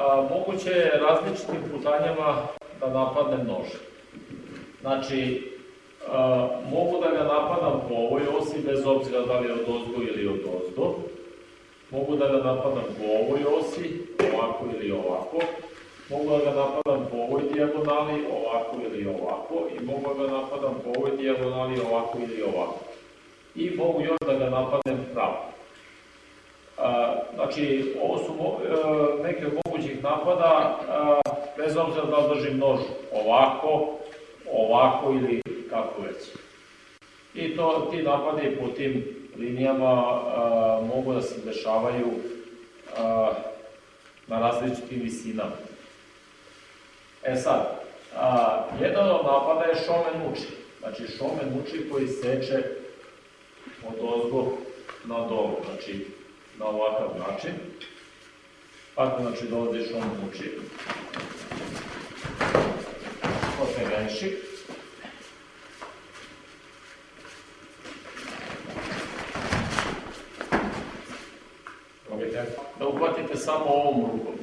a, moguće je različitim putanjama da napadnem nož. Znači, a, mogu da ga napadam po ovoj osi, bez obzira da li je od ozgo ili od ozdo. Mogu da ga napadam po ovoj osi, ovako ili ovako. Mogu da ga napadam po ovoj dijagonali, ovako ili ovako. I mogu da ga napadam po ovoj dijagonali, ovako ili ovako. I mogu još da ga napadnem pravo. Znači, ovo su e, neke od napada, a, bez obzira da li držim nož ovako, ovako ili kako već. I to, ti napadi po tim linijama a, mogu da se dešavaju a, na različitim visinama. E sad, a, jedan od napada je šomen uči. Znači, šomen uči koji seče od ozgo na dolu. Znači, na ovakav način. Ako znači dolaziš on uči. Potegenši. Da uhvatite samo ovom rukom.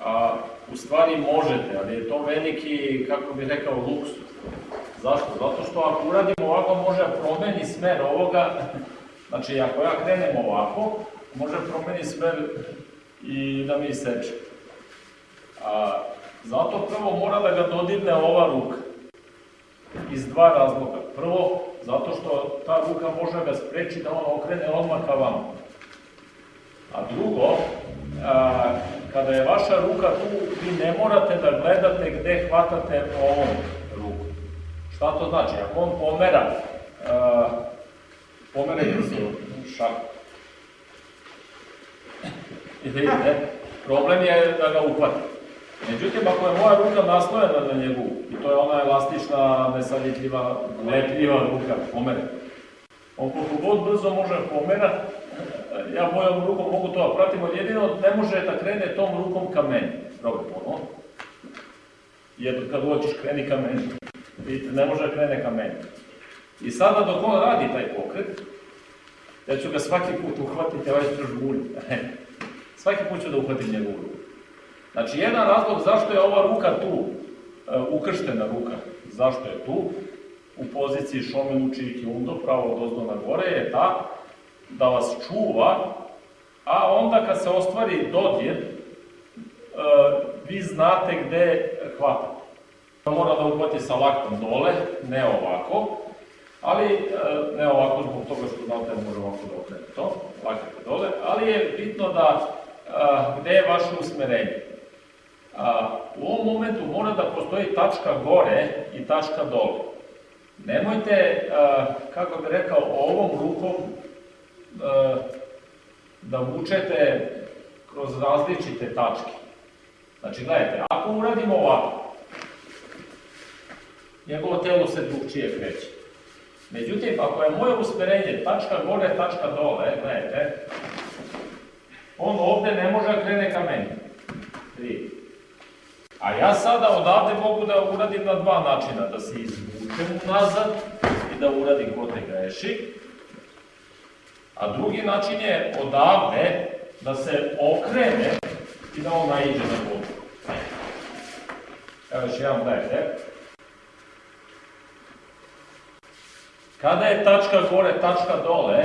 A, u stvari možete, ali je to veliki, kako bih rekao, luksus. Zašto? Zato što ako uradimo ovako, može promeni smer ovoga. Znači, ako ja krenem ovako, može promeni smer i da mi seče. A, zato prvo mora da ga dodirne ova ruka. Iz dva razloga. Prvo, zato što ta ruka može ga spreči da on okrene odmah ka vama. A drugo, a, kada je vaša ruka tu, vi ne morate da gledate gde hvatate ovom ruku. Šta to znači? Ako on pomera, a, pomerajte se šaku, I vidite, problem je da ga uhvati. Međutim, ako je moja ruka naslojena na njegu, i to je ona elastična, nesaljetljiva, lepljiva ruka, pomere. On koliko god brzo može pomera, ja mojom rukom mogu to da pratim, ali jedino ne može da krene tom rukom ka meni. Probaj ono. Jer kad hoćeš kreni ka meni. Vidite, ne može da krene ka meni. I sada dok on radi taj pokret, ja ću ga svaki put uhvatiti, ovaj ću žbulj. Svaki put ću da uhvatim njegovu ruku. Znači, jedan razlog zašto je ova ruka tu, e, ukrštena ruka, zašto je tu, u poziciji šomen uči kiundo, pravo od ozdo na gore, je ta da vas čuva, a onda kad se ostvari dodir, e, vi znate gde hvatate. Mora da uhvati sa laktom dole, ne ovako, ali e, ne ovako zbog toga što znate može ovako da okrene to, lakat dole, ali je bitno da gde je vaše usmerenje. U ovom momentu mora da postoji tačka gore i tačka dole. Nemojte, kako bih rekao, ovom rukom da vučete kroz različite tačke. Znači, gledajte, ako uradimo ovako, njegovo telo se drugčije kreće. Međutim, ako je moje usmerenje tačka gore, tačka dole, gledajte, on ovde ne može da krene ka meni. Tri. A ja sada odavde mogu da uradim na dva načina, da se izvučem nazad i da uradim kote greši. A drugi način je odavde da se okrene i da on naiđe na vodu. Evo još jedan gledajte. Kada je tačka gore, tačka dole,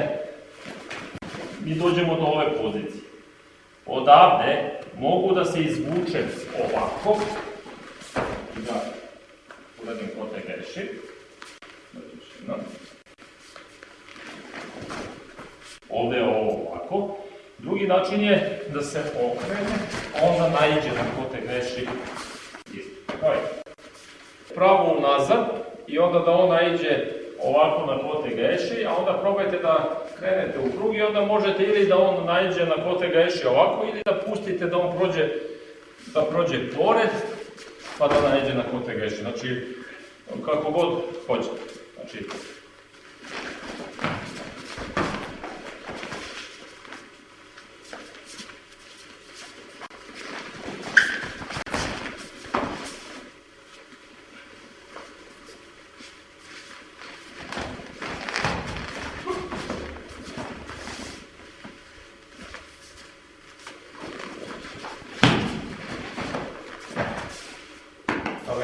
mi dođemo do ove pozicije odavde mogu da se izvučem ovako i da uradim kote greši. Ovde je ovo ovako. Drugi način je da se okrene, onda najđe na kote greši isto. Pravo unazad i onda da on najđe ovako na kote geši, a onda probajte da krenete u krug i onda možete ili da on najđe na kote geši ovako ili da pustite da on prođe, da prođe pored, pa da najđe na kote geši. Znači, kako god hoćete. Znači,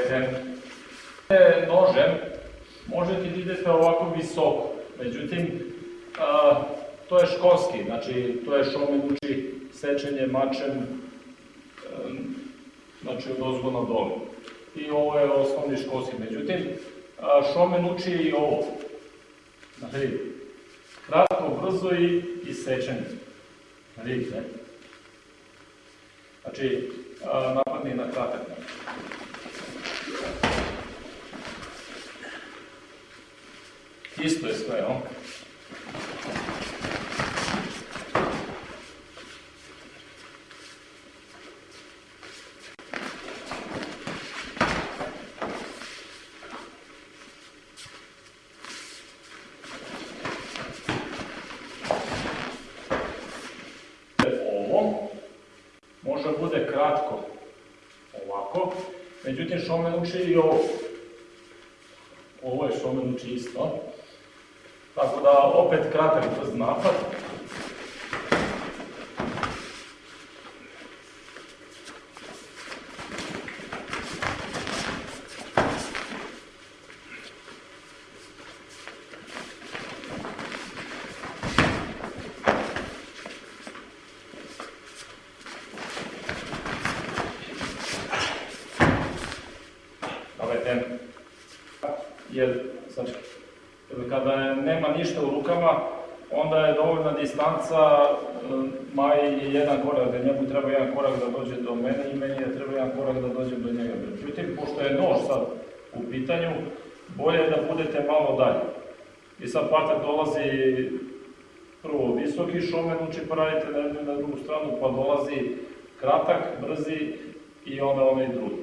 Dan. Nožem možete da idete ovako visoko, međutim, a, to je školski, znači to je šomen uči sečenje mačem, em, znači od ozgo na dole. I ovo je osnovni školski, međutim, a, šomen uči i ovo. Znači, kratko, brzo i, i sečenje. Znači, a, napadni na kratak. Isto je sve, jel? Da bude kratko ovako, međutim šomen uči i ovo. Ovo je šomen uči isto. Tako da opet kratak brz napad. Znači, kada nema ništa u rukama, onda je dovoljna distanca, e, Maji je jedan korak, da njemu treba jedan korak da dođe do mene i meni je treba jedan korak da dođem do njega. Međutim, pošto je nož sad u pitanju, bolje je da budete malo dalje. I sad patak dolazi prvo visoki šomen uči pa radite na jednu i na drugu stranu, pa dolazi kratak, brzi i onda onaj drugi.